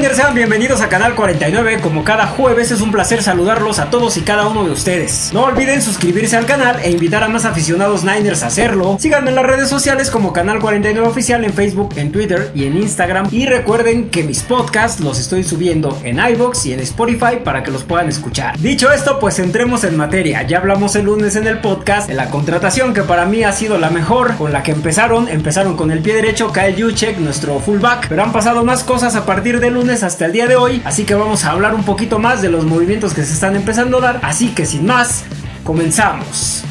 Niners, sean bienvenidos a Canal 49. Como cada jueves es un placer saludarlos a todos y cada uno de ustedes. No olviden suscribirse al canal e invitar a más aficionados Niners a hacerlo. Síganme en las redes sociales como Canal 49 Oficial en Facebook, en Twitter y en Instagram. Y recuerden que mis podcasts los estoy subiendo en iBox y en Spotify para que los puedan escuchar. Dicho esto, pues entremos en materia. Ya hablamos el lunes en el podcast de la contratación que para mí ha sido la mejor, con la que empezaron. Empezaron con el pie derecho, Kyle Juchek, nuestro fullback. Pero han pasado más cosas a partir de lunes hasta el día de hoy, así que vamos a hablar un poquito más de los movimientos que se están empezando a dar, así que sin más, comenzamos.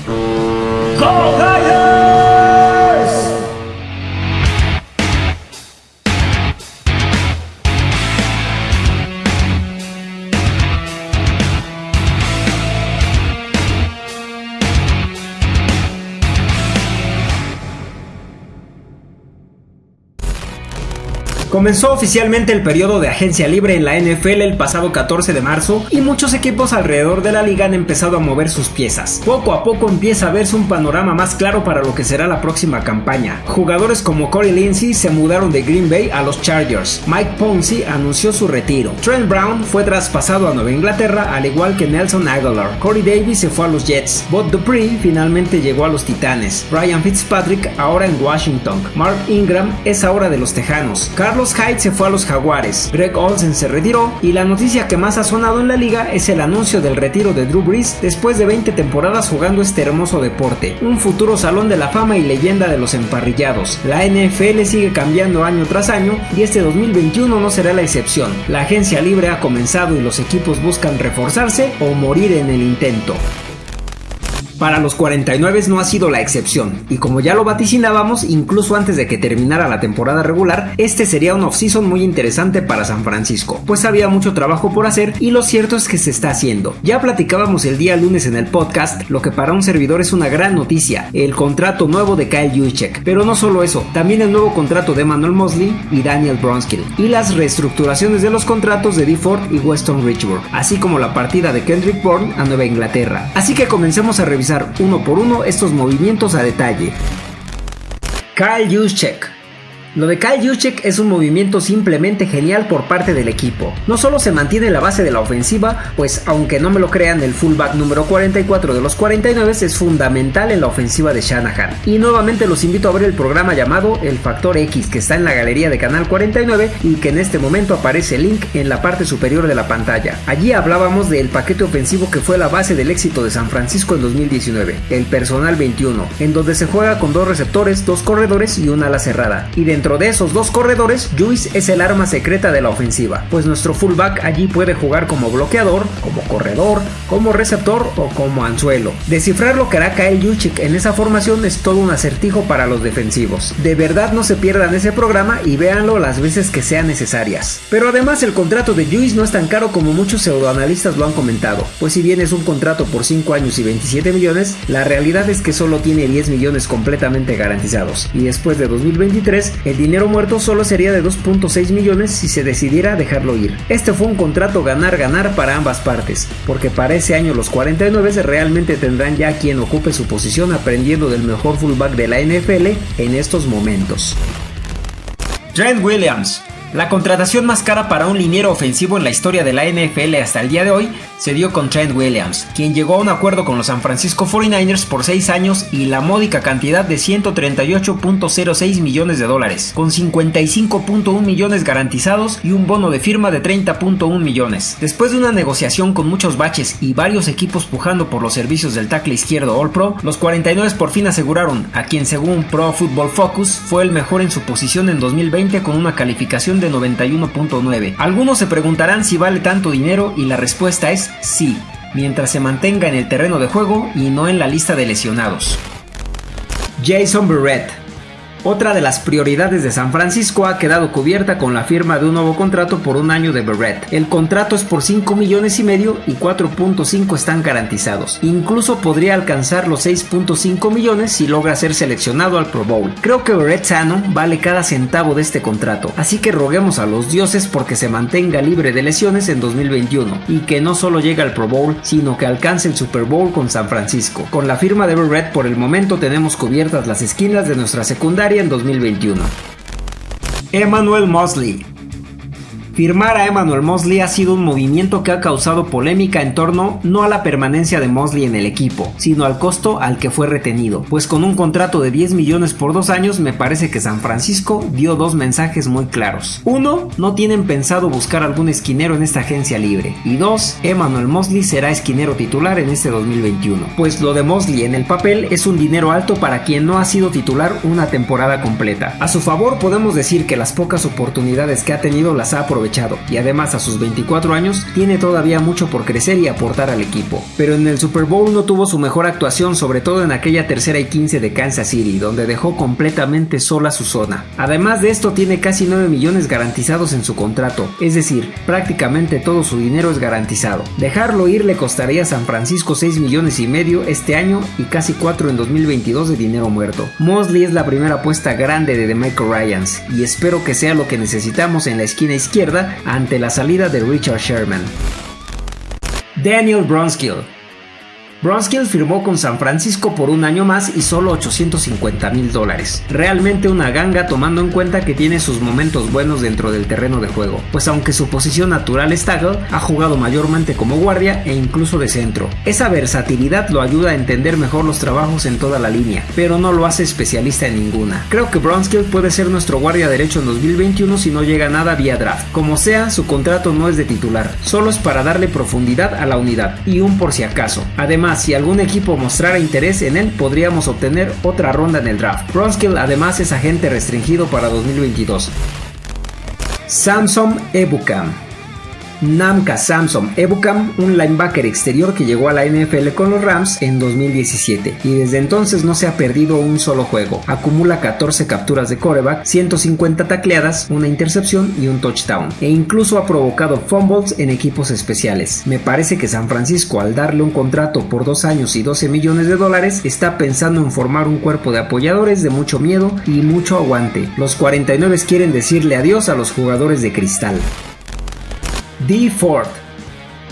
Comenzó oficialmente el periodo de agencia libre en la NFL el pasado 14 de marzo y muchos equipos alrededor de la liga han empezado a mover sus piezas. Poco a poco empieza a verse un panorama más claro para lo que será la próxima campaña. Jugadores como Corey Lindsey se mudaron de Green Bay a los Chargers. Mike Ponzi anunció su retiro. Trent Brown fue traspasado a Nueva Inglaterra al igual que Nelson Aguilar. Corey Davis se fue a los Jets. Bob Dupree finalmente llegó a los Titanes. Ryan Fitzpatrick ahora en Washington. Mark Ingram es ahora de los Tejanos. Carlos Hyde se fue a los Jaguares, Greg Olsen se retiró y la noticia que más ha sonado en la liga es el anuncio del retiro de Drew Brees después de 20 temporadas jugando este hermoso deporte, un futuro salón de la fama y leyenda de los emparrillados. La NFL sigue cambiando año tras año y este 2021 no será la excepción. La agencia libre ha comenzado y los equipos buscan reforzarse o morir en el intento. Para los 49 no ha sido la excepción, y como ya lo vaticinábamos, incluso antes de que terminara la temporada regular, este sería un off-season muy interesante para San Francisco, pues había mucho trabajo por hacer y lo cierto es que se está haciendo. Ya platicábamos el día lunes en el podcast, lo que para un servidor es una gran noticia, el contrato nuevo de Kyle Juszczyk, pero no solo eso, también el nuevo contrato de Manuel Mosley y Daniel Bronskill, y las reestructuraciones de los contratos de DeFord y Weston Richburg, así como la partida de Kendrick Bourne a Nueva Inglaterra. Así que comencemos a revisar uno por uno estos movimientos a detalle. Kyle Juszczyk lo de Kyle Juszczyk es un movimiento simplemente genial por parte del equipo. No solo se mantiene la base de la ofensiva, pues aunque no me lo crean, el fullback número 44 de los 49 es fundamental en la ofensiva de Shanahan. Y nuevamente los invito a ver el programa llamado El Factor X que está en la galería de Canal 49 y que en este momento aparece el link en la parte superior de la pantalla. Allí hablábamos del paquete ofensivo que fue la base del éxito de San Francisco en 2019, el personal 21, en donde se juega con dos receptores, dos corredores y una ala cerrada. Y dentro de esos dos corredores, Juice es el arma secreta de la ofensiva, pues nuestro fullback allí puede jugar como bloqueador, como corredor, como receptor o como anzuelo. Descifrar lo que hará Kyle Juchik en esa formación es todo un acertijo para los defensivos. De verdad no se pierdan ese programa y véanlo las veces que sean necesarias. Pero además el contrato de Juice no es tan caro como muchos pseudoanalistas lo han comentado, pues si bien es un contrato por 5 años y 27 millones, la realidad es que solo tiene 10 millones completamente garantizados y después de 2023 el dinero muerto solo sería de 2.6 millones si se decidiera dejarlo ir. Este fue un contrato ganar-ganar para ambas partes, porque para ese año los 49 realmente tendrán ya quien ocupe su posición aprendiendo del mejor fullback de la NFL en estos momentos. Trent Williams la contratación más cara para un liniero ofensivo en la historia de la NFL hasta el día de hoy se dio con Trent Williams, quien llegó a un acuerdo con los San Francisco 49ers por 6 años y la módica cantidad de 138.06 millones de dólares, con 55.1 millones garantizados y un bono de firma de 30.1 millones. Después de una negociación con muchos baches y varios equipos pujando por los servicios del tackle izquierdo All Pro, los 49 por fin aseguraron a quien según Pro Football Focus fue el mejor en su posición en 2020 con una calificación de 91.9. Algunos se preguntarán si vale tanto dinero y la respuesta es sí, mientras se mantenga en el terreno de juego y no en la lista de lesionados. Jason Burrett otra de las prioridades de San Francisco ha quedado cubierta con la firma de un nuevo contrato por un año de Barrett. El contrato es por 5 millones y medio y 4.5 están garantizados. Incluso podría alcanzar los 6.5 millones si logra ser seleccionado al Pro Bowl. Creo que Barrett sano vale cada centavo de este contrato, así que roguemos a los dioses porque se mantenga libre de lesiones en 2021 y que no solo llegue al Pro Bowl, sino que alcance el Super Bowl con San Francisco. Con la firma de Barrett por el momento tenemos cubiertas las esquinas de nuestra secundaria en 2021. Emmanuel Mosley Firmar a Emmanuel Mosley ha sido un movimiento que ha causado polémica en torno no a la permanencia de Mosley en el equipo, sino al costo al que fue retenido, pues con un contrato de 10 millones por dos años me parece que San Francisco dio dos mensajes muy claros. Uno, no tienen pensado buscar algún esquinero en esta agencia libre. Y dos, Emmanuel Mosley será esquinero titular en este 2021. Pues lo de Mosley en el papel es un dinero alto para quien no ha sido titular una temporada completa. A su favor podemos decir que las pocas oportunidades que ha tenido las ha aprovechado y además a sus 24 años tiene todavía mucho por crecer y aportar al equipo. Pero en el Super Bowl no tuvo su mejor actuación, sobre todo en aquella tercera y 15 de Kansas City, donde dejó completamente sola su zona. Además de esto tiene casi 9 millones garantizados en su contrato, es decir, prácticamente todo su dinero es garantizado. Dejarlo ir le costaría a San Francisco 6 millones y medio este año y casi 4 en 2022 de dinero muerto. Mosley es la primera apuesta grande de The Michael Ryans y espero que sea lo que necesitamos en la esquina izquierda ante la salida de Richard Sherman. Daniel Bronskill Bronskill firmó con San Francisco por un año más y solo 850 mil dólares. Realmente una ganga tomando en cuenta que tiene sus momentos buenos dentro del terreno de juego, pues aunque su posición natural es tackle, ha jugado mayormente como guardia e incluso de centro. Esa versatilidad lo ayuda a entender mejor los trabajos en toda la línea, pero no lo hace especialista en ninguna. Creo que Bronskill puede ser nuestro guardia derecho en 2021 si no llega nada vía draft. Como sea, su contrato no es de titular, solo es para darle profundidad a la unidad y un por si acaso. Además, si algún equipo mostrara interés en él, podríamos obtener otra ronda en el draft. Bronskill además es agente restringido para 2022. Samsung Ebukam Namka Samson Ebukam, un linebacker exterior que llegó a la NFL con los Rams en 2017 y desde entonces no se ha perdido un solo juego. Acumula 14 capturas de coreback, 150 tacleadas, una intercepción y un touchdown e incluso ha provocado fumbles en equipos especiales. Me parece que San Francisco al darle un contrato por 2 años y 12 millones de dólares está pensando en formar un cuerpo de apoyadores de mucho miedo y mucho aguante. Los 49 quieren decirle adiós a los jugadores de cristal. D4th.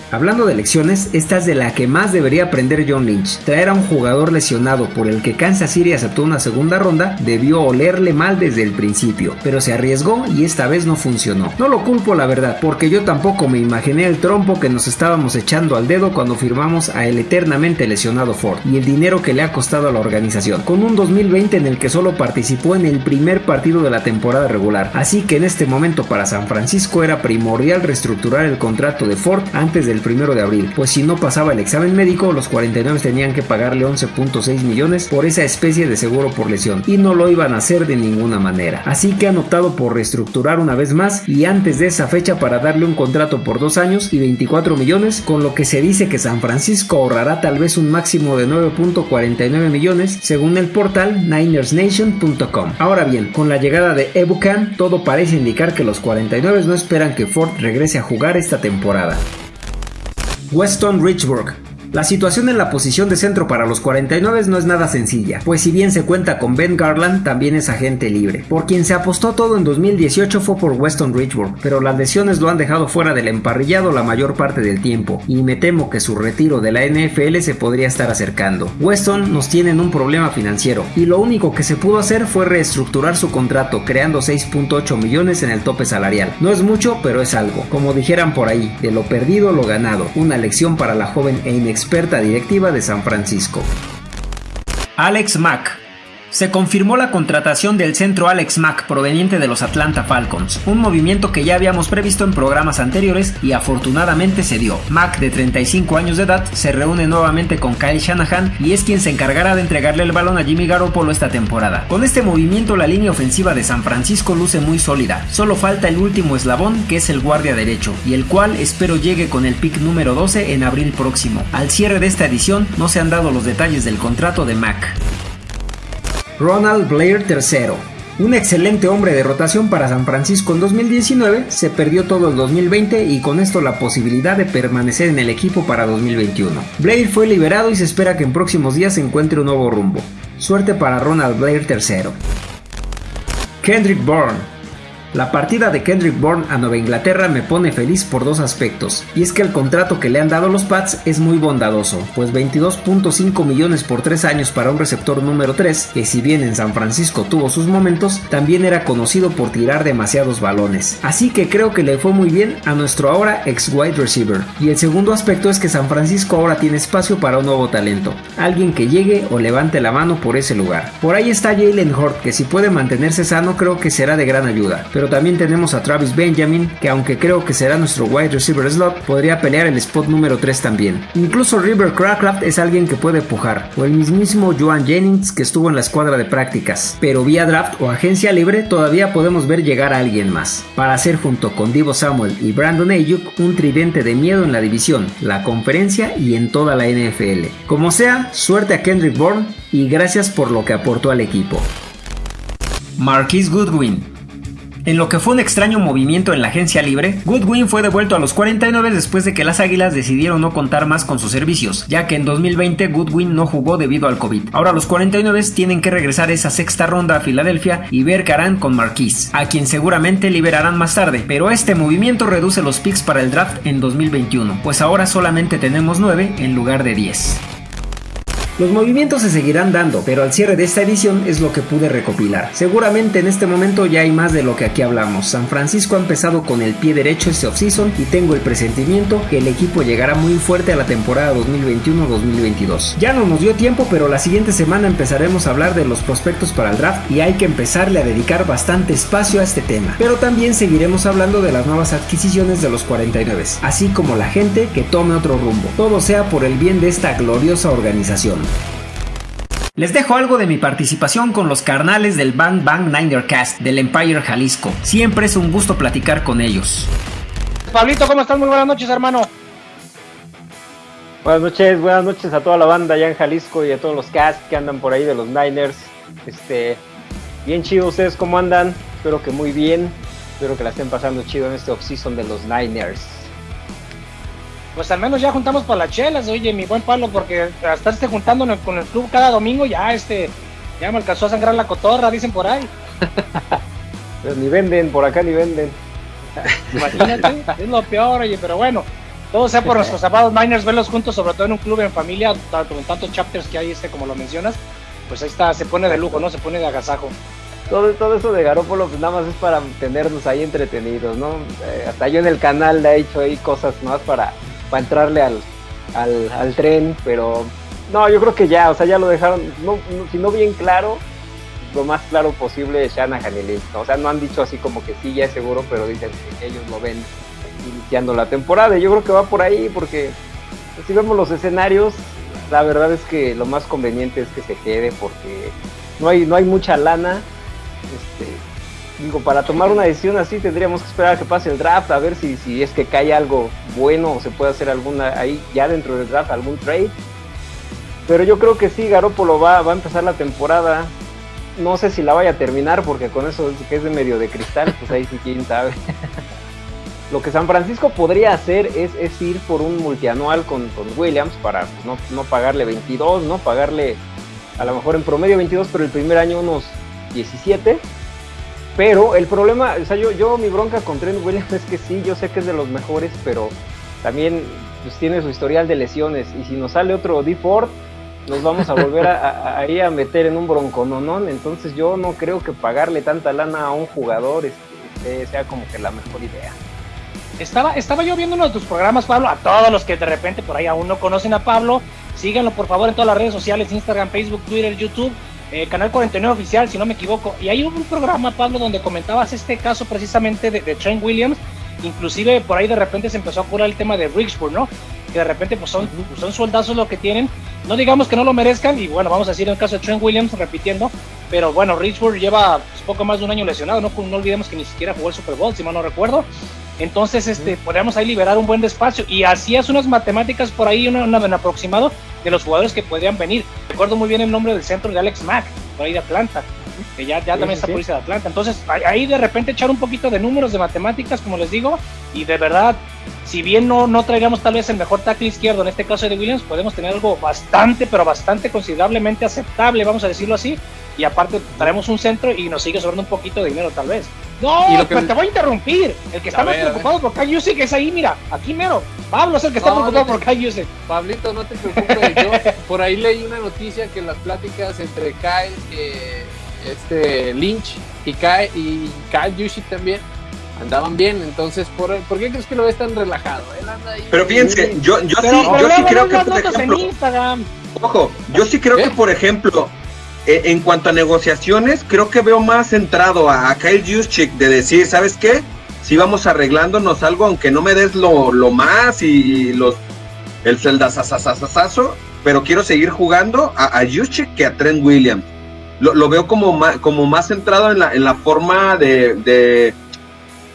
Hablando de lecciones, esta es de la que más debería aprender John Lynch. Traer a un jugador lesionado por el que Kansas City aceptó una segunda ronda debió olerle mal desde el principio, pero se arriesgó y esta vez no funcionó. No lo culpo la verdad, porque yo tampoco me imaginé el trompo que nos estábamos echando al dedo cuando firmamos a el eternamente lesionado Ford y el dinero que le ha costado a la organización, con un 2020 en el que solo participó en el primer partido de la temporada regular. Así que en este momento para San Francisco era primordial reestructurar el contrato de Ford antes del primero de abril, pues si no pasaba el examen médico, los 49 tenían que pagarle 11.6 millones por esa especie de seguro por lesión, y no lo iban a hacer de ninguna manera. Así que han optado por reestructurar una vez más y antes de esa fecha para darle un contrato por dos años y 24 millones, con lo que se dice que San Francisco ahorrará tal vez un máximo de 9.49 millones, según el portal NinersNation.com. Ahora bien, con la llegada de Ebucan, todo parece indicar que los 49 no esperan que Ford regrese a jugar esta temporada. Weston Richburg la situación en la posición de centro para los 49 no es nada sencilla, pues si bien se cuenta con Ben Garland, también es agente libre. Por quien se apostó todo en 2018 fue por Weston Richburg, pero las lesiones lo han dejado fuera del emparrillado la mayor parte del tiempo, y me temo que su retiro de la NFL se podría estar acercando. Weston nos tiene en un problema financiero, y lo único que se pudo hacer fue reestructurar su contrato, creando 6.8 millones en el tope salarial. No es mucho, pero es algo. Como dijeran por ahí, de lo perdido lo ganado, una lección para la joven e experta directiva de San Francisco. Alex Mack se confirmó la contratación del centro Alex Mack proveniente de los Atlanta Falcons, un movimiento que ya habíamos previsto en programas anteriores y afortunadamente se dio. Mack, de 35 años de edad, se reúne nuevamente con Kyle Shanahan y es quien se encargará de entregarle el balón a Jimmy Garoppolo esta temporada. Con este movimiento la línea ofensiva de San Francisco luce muy sólida, solo falta el último eslabón que es el guardia derecho, y el cual espero llegue con el pick número 12 en abril próximo. Al cierre de esta edición no se han dado los detalles del contrato de Mack. Ronald Blair III. Un excelente hombre de rotación para San Francisco en 2019, se perdió todo el 2020 y con esto la posibilidad de permanecer en el equipo para 2021. Blair fue liberado y se espera que en próximos días se encuentre un nuevo rumbo. Suerte para Ronald Blair III. Kendrick Bourne La partida de Kendrick Bourne a Nueva Inglaterra me pone feliz por dos aspectos, y es que el contrato que le han dado los Pats es muy bondadoso, pues 22.5 millones por 3 años para un receptor número 3, que si bien en San Francisco tuvo sus momentos, también era conocido por tirar demasiados balones. Así que creo que le fue muy bien a nuestro ahora ex wide receiver. Y el segundo aspecto es que San Francisco ahora tiene espacio para un nuevo talento, alguien que llegue o levante la mano por ese lugar. Por ahí está Jalen Hort, que si puede mantenerse sano creo que será de gran ayuda, pero también tenemos a Travis Benjamin, que aunque creo que será nuestro wide receiver slot, podría pelear el spot número 3 también. Incluso River Crackraft es alguien que puede pujar, o el mismísimo Joan Jennings que estuvo en la escuadra de prácticas, pero vía draft o agencia libre todavía podemos ver llegar a alguien más, para hacer junto con Divo Samuel y Brandon Ayuk un tridente de miedo en la división, la conferencia y en toda la NFL. Como sea, suerte a Kendrick Bourne y gracias por lo que aportó al equipo. Marquis Goodwin en lo que fue un extraño movimiento en la agencia libre, Goodwin fue devuelto a los 49 después de que las Águilas decidieron no contar más con sus servicios, ya que en 2020 Goodwin no jugó debido al COVID. Ahora los 49 tienen que regresar esa sexta ronda a Filadelfia y ver qué harán con Marquise, a quien seguramente liberarán más tarde, pero este movimiento reduce los picks para el draft en 2021, pues ahora solamente tenemos 9 en lugar de 10. Los movimientos se seguirán dando, pero al cierre de esta edición es lo que pude recopilar. Seguramente en este momento ya hay más de lo que aquí hablamos. San Francisco ha empezado con el pie derecho este offseason y tengo el presentimiento que el equipo llegará muy fuerte a la temporada 2021-2022. Ya no nos dio tiempo, pero la siguiente semana empezaremos a hablar de los prospectos para el draft y hay que empezarle a dedicar bastante espacio a este tema. Pero también seguiremos hablando de las nuevas adquisiciones de los 49, así como la gente que tome otro rumbo. Todo sea por el bien de esta gloriosa organización. Les dejo algo de mi participación con los carnales del Bang Bang Niner Cast del Empire Jalisco. Siempre es un gusto platicar con ellos. Pablito, ¿cómo estás? Muy buenas noches, hermano. Buenas noches, buenas noches a toda la banda allá en Jalisco y a todos los cast que andan por ahí de los Niners. Este, bien chido, ¿ustedes cómo andan? Espero que muy bien. Espero que la estén pasando chido en este offseason de los Niners pues al menos ya juntamos para las chelas, oye, mi buen Pablo, porque a estarse juntando con el club cada domingo ya este ya me alcanzó a sangrar la cotorra, dicen por ahí. pues ni venden, por acá ni venden. Imagínate, es lo peor, oye, pero bueno, todo sea por nuestros amados miners, verlos juntos, sobre todo en un club en familia, con tantos chapters que hay, este, como lo mencionas, pues ahí está, se pone de lujo, ¿no? Se pone de agasajo. Todo, todo eso de Garópolo, pues nada más es para tenernos ahí entretenidos, ¿no? Eh, hasta yo en el canal le he hecho ahí cosas más para para entrarle al, al, tren, pero no, yo creo que ya, o sea, ya lo dejaron, no, si no bien claro, lo más claro posible Shanahan y Lynch, o sea, no han dicho así como que sí, ya es seguro, pero dicen que ellos lo ven iniciando la temporada, y yo creo que va por ahí, porque si vemos los escenarios, la verdad es que lo más conveniente es que se quede, porque no hay, no hay mucha lana, este, digo, para tomar una decisión así tendríamos que esperar a que pase el draft, a ver si, si es que cae algo bueno o se puede hacer alguna ahí ya dentro del draft, algún trade. Pero yo creo que sí, Garoppolo va, va a empezar la temporada. No sé si la vaya a terminar porque con eso que es de medio de cristal, pues ahí sí quién sabe. Lo que San Francisco podría hacer es, es ir por un multianual con, con Williams para pues, no, no pagarle 22, ¿no? Pagarle a lo mejor en promedio 22, pero el primer año unos 17 pero el problema, o sea, yo, yo mi bronca con Trent Williams es que sí, yo sé que es de los mejores, pero también pues, tiene su historial de lesiones. Y si nos sale otro D Ford, nos vamos a volver a, ahí a, meter en un broncononón. Entonces yo no creo que pagarle tanta lana a un jugador este, sea como que la mejor idea. Estaba, estaba yo viendo uno de tus programas, Pablo, a todos los que de repente por ahí aún no conocen a Pablo, síganlo por favor en todas las redes sociales, Instagram, Facebook, Twitter, YouTube eh, Canal 49 Oficial, si no me equivoco. Y hay un programa, Pablo, donde comentabas este caso precisamente de, Trent Williams. Inclusive por ahí de repente se empezó a curar el tema de Richburg, ¿no? Que de repente pues son, pues, son soldazos lo que tienen. No digamos que no lo merezcan, y bueno, vamos a decir en el caso de Trent Williams, repitiendo, pero bueno, Richburg lleva pues, poco más de un año lesionado, ¿no? No olvidemos que ni siquiera jugó el Super Bowl, si mal no recuerdo. Entonces, este, podríamos ahí liberar un buen despacio y hacías unas matemáticas por ahí, un aproximado de los jugadores que podrían venir. Recuerdo muy bien el nombre del centro de Alex Mack, por ahí de Atlanta, que ya, ya también está por de Atlanta. Entonces, ahí de repente echar un poquito de números, de matemáticas, como les digo, y de verdad, si bien no, no traigamos tal vez el mejor tackle izquierdo, en este caso de Williams, podemos tener algo bastante, pero bastante considerablemente aceptable, vamos a decirlo así, y aparte traemos un centro y nos sigue sobrando un poquito de dinero tal vez. No, pero te voy a interrumpir. El que está más preocupado por Kai que es ahí, mira, aquí mero. Pablo es el que está preocupado por Kai Pablito, no te preocupes. Yo por ahí leí una noticia que las pláticas entre Kyle, eh, este Lynch y Kyle y Kyle Yushik también andaban bien, entonces ¿por, ¿por qué crees que lo ves tan relajado? Pero fíjense, yo, yo sí, yo sí creo que por ejemplo, ojo, yo sí creo que por ejemplo, e, en cuanto a negociaciones, creo que veo más centrado a, Kyle Juszczyk de decir, ¿sabes qué? Si vamos arreglándonos algo, aunque no me des lo, más y, los el celdazazazazazo, pero quiero seguir jugando a, a que a Trent Williams. Lo, veo como más, como más centrado en la, en la forma de, de,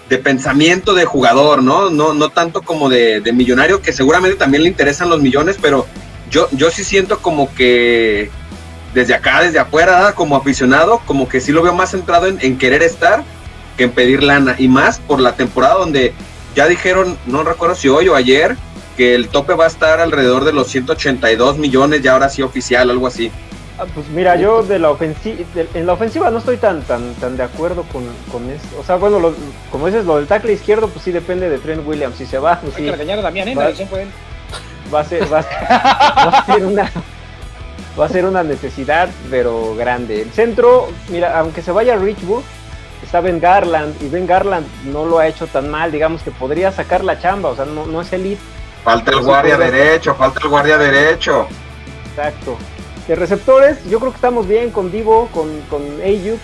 pensamiento de jugador, ¿no? No, no tanto como de, de, millonario, que seguramente también le interesan los millones, pero yo, yo sí siento como que desde acá, desde afuera, como aficionado, como que sí lo veo más centrado en, querer estar que en pedir lana. Y más por la temporada donde ya dijeron, no recuerdo si hoy o ayer, que el tope va a estar alrededor de los 182 millones, ya ahora sí oficial, algo así. Ah, pues mira, yo de la ofensiva, en la ofensiva no estoy tan tan tan de acuerdo con, con eso. O sea, bueno, como dices, lo del tackle izquierdo, pues sí depende de Trent Williams. Si se va, pues Hay sí. que a Damián, ¿eh? Va, va, a ser, va a ser una va a ser una necesidad, pero grande. El centro, mira, aunque se vaya Richburg, está Ben Garland, y Ben Garland no lo ha hecho tan mal, digamos que podría sacar la chamba, o sea, no, no es elite. Falta el guardia derecho, falta el guardia derecho. Exacto. De receptores, yo creo que estamos bien con Divo, con, con Ayuk.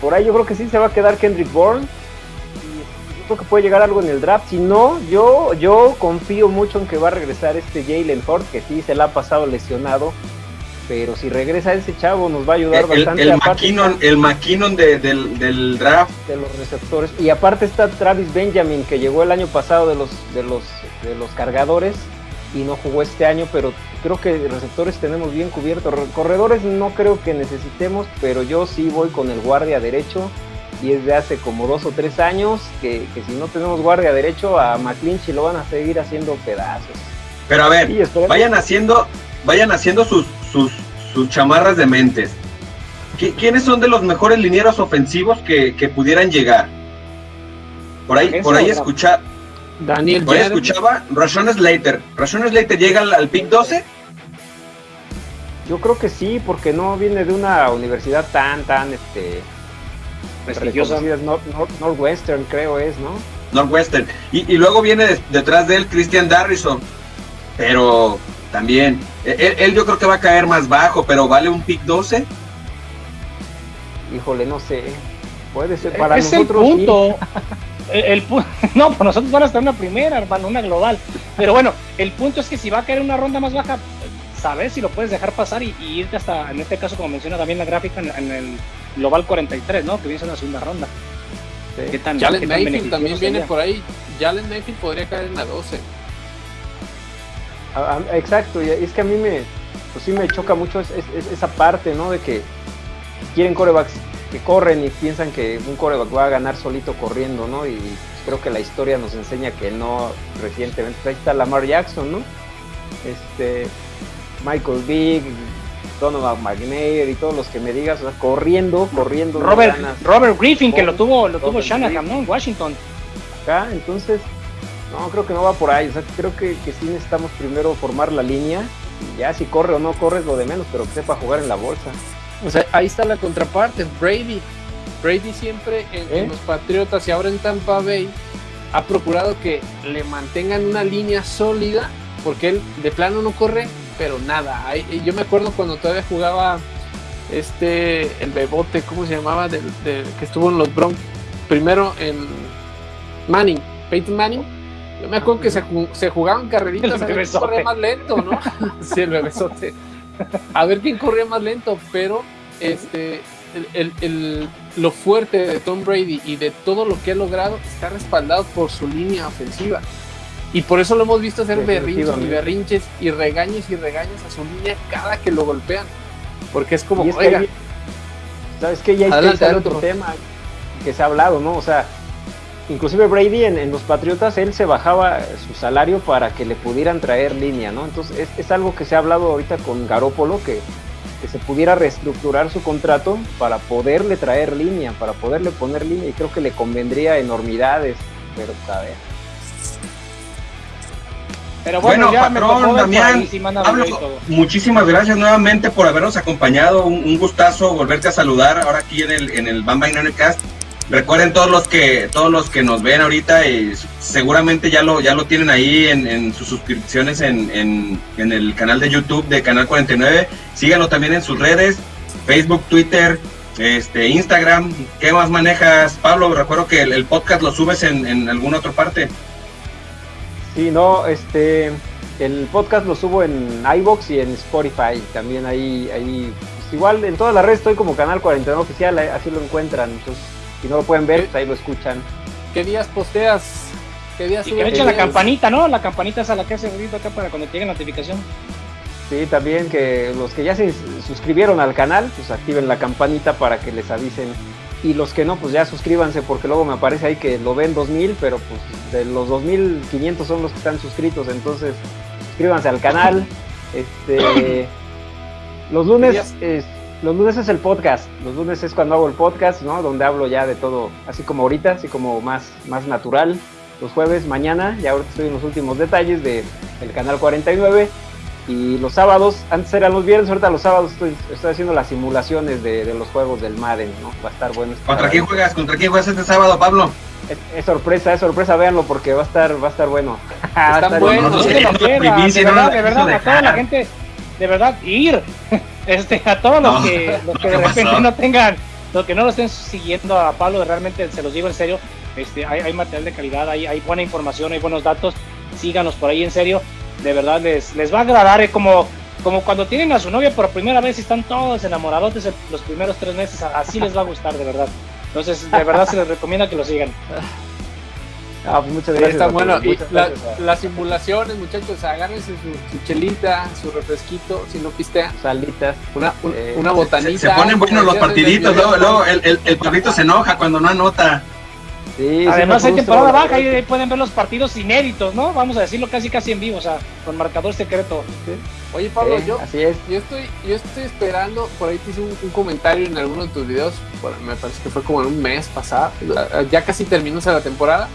Por ahí yo creo que sí se va a quedar Kendrick Bourne. Y yo creo que puede llegar algo en el draft. Si no, yo, yo confío mucho en que va a regresar este Jalen Ford, que sí se la ha pasado lesionado pero si regresa ese chavo nos va a ayudar bastante. El McKinnon, el McKinnon del, draft. De los receptores. Y aparte está Travis Benjamin, que llegó el año pasado de los, de los, de los cargadores y no jugó este año, pero creo que receptores tenemos bien cubiertos. Corredores no creo que necesitemos, pero yo sí voy con el guardia derecho. Y es de hace como dos o tres años que, si no tenemos guardia derecho a McClinchy lo van a seguir haciendo pedazos. Pero a ver, vayan haciendo, vayan haciendo sus, sus, sus chamarras de mentes. ¿Quiénes son de los mejores linieros ofensivos que, pudieran llegar? Por ahí, por ahí escuchar. Daniel ahí escuchaba Rashon Slater. ¿Rashon Slater llega al, pick 12? Yo creo que sí, porque no viene de una universidad tan, tan, este, prestigiosa. Northwestern, creo es, ¿no? Northwestern. Y, y luego viene detrás de él Christian Darrison. Pero también. Él, yo creo que va a caer más bajo, pero ¿vale un pick 12? Híjole, no sé. Puede ser para es nosotros. El punto. el, no, pues nosotros van a estar en una primera, hermano, una global. Pero bueno, el punto es que si va a caer una ronda más baja, sabes si lo puedes dejar pasar y, irte hasta, en este caso, como menciona también la gráfica, en, el global 43, ¿no? Que viene en la segunda ronda. ¿Qué tan, Jalen Mayfield también viene por ahí. Jalen Mayfield podría caer en la 12 exacto, y es que a mí me, pues sí me choca mucho esa parte, ¿no? De que quieren corebacks que corren y piensan que un coreback va a ganar solito corriendo, ¿no? Y creo que la historia nos enseña que no recientemente. Ahí está Lamar Jackson, ¿no? Este, Michael Big, Donovan McNair y todos los que me digas, o sea, corriendo, corriendo. Robert, Robert Griffin, que lo tuvo, lo tuvo Shanahan, ¿no? En Washington. Acá, entonces, no, creo que no va por ahí. O sea, creo que, que sí necesitamos primero formar la línea. Y ya si corre o no corre es lo de menos, pero que sepa jugar en la bolsa. O sea, ahí está la contraparte. Brady. Brady siempre en, ¿Eh? los Patriotas y ahora en Tampa Bay ha procurado que le mantengan una línea sólida porque él de plano no corre, pero nada. yo me acuerdo cuando todavía jugaba este, el bebote, ¿cómo se llamaba? que estuvo en los Broncos. Primero en Manning, Peyton Manning yo me acuerdo que se, se jugaban carreritas a ver quién corría más lento, ¿no? sí, el bebesote. A ver quién corría más lento, pero este, el, lo fuerte de Tom Brady y de todo lo que ha logrado está respaldado por su línea ofensiva. Y por eso lo hemos visto hacer berrinches y berrinches y regaños y regaños a su línea cada que lo golpean. Porque es como, oiga. ¿Sabes qué? Ya hay otro tema que se ha hablado, ¿no? O sea, inclusive Brady en, los Patriotas, él se bajaba su salario para que le pudieran traer línea, ¿no? Entonces es, algo que se ha hablado ahorita con Garópolo, que, que se pudiera reestructurar su contrato para poderle traer línea, para poderle poner línea y creo que le convendría enormidades, pero a ver. Pero bueno, patrón, Damián, muchísimas gracias nuevamente por habernos acompañado. Un, gustazo volverte a saludar ahora aquí en el, en el Bamba Cast. Recuerden todos los que todos los que nos ven ahorita y seguramente ya lo ya lo tienen ahí en, sus suscripciones en, en, el canal de YouTube de Canal 49. Síganlo también en sus redes, Facebook, Twitter, este, Instagram. ¿Qué más manejas, Pablo? Recuerdo que el, podcast lo subes en, en alguna otra parte. Sí, no, este, el podcast lo subo en iBox y en Spotify. También ahí, ahí, pues igual en todas las redes estoy como Canal 49 Oficial, así lo encuentran. Entonces, si no lo pueden ver, pues ahí lo escuchan. ¿Qué días posteas? ¿Qué días y que echen la campanita, ¿no? La campanita es a la que hace ruido acá para cuando llegue notificación. Sí, también que los que ya se suscribieron al canal, pues activen la campanita para que les avisen y los que no, pues ya suscríbanse porque luego me aparece ahí que lo ven 2000, pero pues de los 2500 son los que están suscritos, entonces suscríbanse al canal. Este, los lunes es, los lunes es el podcast, los lunes es cuando hago el podcast, ¿no? Donde hablo ya de todo, así como ahorita, así como más, más natural. Los jueves, mañana, ya ahorita estoy en los últimos detalles del canal 49 y los sábados, antes eran los viernes, ahorita los sábados estoy, estoy haciendo las simulaciones de, los juegos del Madden, ¿no? Va a estar bueno. Este ¿Contra quién juegas? ¿Contra quién juegas este sábado, Pablo? Es, sorpresa, es sorpresa, véanlo porque va a estar, va a estar bueno. Está bueno, no, de verdad, de verdad, a toda la gente, de verdad, ir, este, a todos los que, los que de repente no tengan, los que no lo estén siguiendo a Pablo, realmente se los digo en serio, este, hay, hay material de calidad, hay, hay buena información, hay buenos datos, síganos por ahí en serio de verdad les, les va a agradar, es como, como cuando tienen a su novia por primera vez y están todos enamorados los primeros tres meses, así les va a gustar, de verdad. Entonces, de verdad se les recomienda que lo sigan. Ah, pues muchas gracias. Está bueno. Y las simulaciones, muchachos, agárrense su, su, chelita, su refresquito, si no pistean. Salitas. Una, eh, una botanita. Se, ponen buenos los partiditos, luego, luego el, el, el perrito se enoja cuando no anota. Además hay temporada baja y ahí pueden ver los partidos inéditos, ¿no? Vamos a decirlo casi casi en vivo, o sea, con marcador secreto. Oye Pablo, yo, así es. yo estoy, yo estoy esperando, por ahí te hice un, comentario en alguno de tus videos, me parece que fue como en un mes pasado, ya casi terminó la temporada.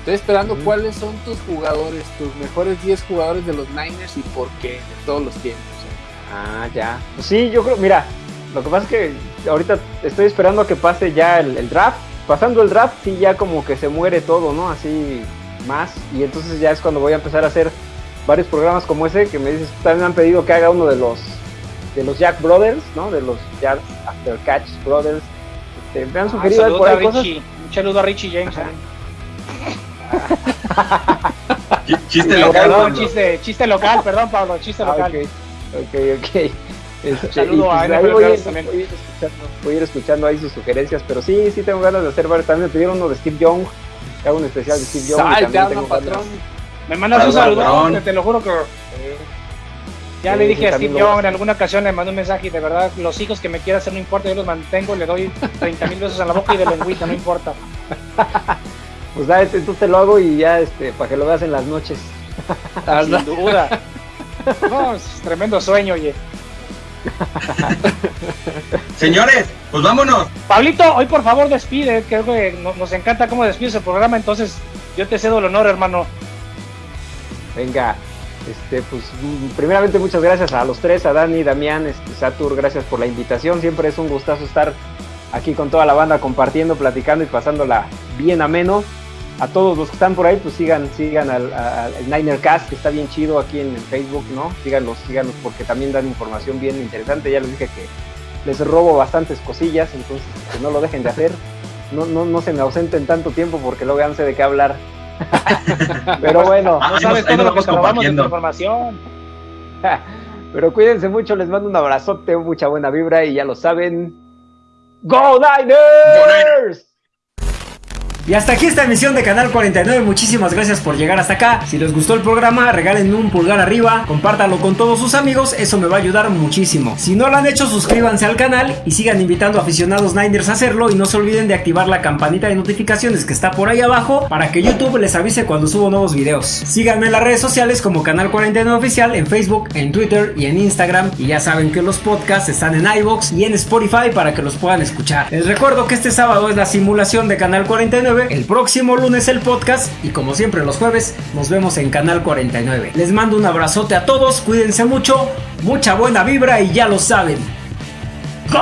Estoy esperando cuáles son tus jugadores, tus mejores 10 jugadores de los Niners y por qué, de todos los tiempos. ¿eh? Ah, ya. Pues sí, yo creo, mira, lo que pasa es que ahorita estoy esperando a que pase ya el draft pasando el draft sí ya como que se muere todo, ¿no? Así más. Y entonces ya es cuando voy a empezar a hacer varios programas como ese que me dices, también me han pedido que haga uno de los de los Jack Brothers, ¿no? De los Jack After Catch Brothers. Este, me han ah, sugerido por ahí cosas. Un saludo a Richie James. Chiste local. Perdón, chiste, chiste local, perdón Pablo, chiste ah, local. ok, ok, ok. Este, Saludo a pues, voy, a ir, voy, a ir escuchando ahí sus sugerencias, pero sí, sí tengo ganas de hacer varios. También me pidieron uno de Steve Young, que hago un especial de Steve Young. Sal, patrón. Me mandas un saludo, te lo juro que. Ya le dije a Steve Young en alguna ocasión, le mandé un mensaje y de verdad, los hijos que me quiera hacer no importa, yo los mantengo, le doy 30 mil besos a la boca y de lengüita, no importa. pues da, este, tú te lo hago y ya, este, para que lo veas en las noches. Sin duda. No, es tremendo sueño, oye. Señores, pues vámonos. Pablito, hoy por favor despide, creo que nos, encanta cómo despides el programa, entonces yo te cedo el honor, hermano. Venga, este, pues primeramente muchas gracias a los tres, a Dani, Damián, este, Satur, gracias por la invitación, siempre es un gustazo estar aquí con toda la banda compartiendo, platicando y pasándola bien ameno a todos los que están por ahí, pues sigan, sigan al, Niner Cast, que está bien chido aquí en, Facebook, ¿no? Síganlos, síganos porque también dan información bien interesante. Ya les dije que les robo bastantes cosillas, entonces que no lo dejen de hacer. No, no, no se me ausenten tanto tiempo porque luego ya no sé de qué hablar. Pero bueno, no sabes todo lo que robamos de información. Pero cuídense mucho, les mando un abrazote, mucha buena vibra y ya lo saben. ¡Go Niners! Y hasta aquí esta emisión de Canal 49. Muchísimas gracias por llegar hasta acá. Si les gustó el programa, regalen un pulgar arriba, compártanlo con todos sus amigos, eso me va a ayudar muchísimo. Si no lo han hecho, suscríbanse al canal y sigan invitando a aficionados Niners a hacerlo y no se olviden de activar la campanita de notificaciones que está por ahí abajo para que YouTube les avise cuando subo nuevos videos. Síganme en las redes sociales como Canal 49 Oficial en Facebook, en Twitter y en Instagram y ya saben que los podcasts están en iBox y en Spotify para que los puedan escuchar. Les recuerdo que este sábado es la simulación de Canal 49 el próximo lunes el podcast y como siempre los jueves nos vemos en Canal 49. Les mando un abrazote a todos, cuídense mucho, mucha buena vibra y ya lo saben. ¡Go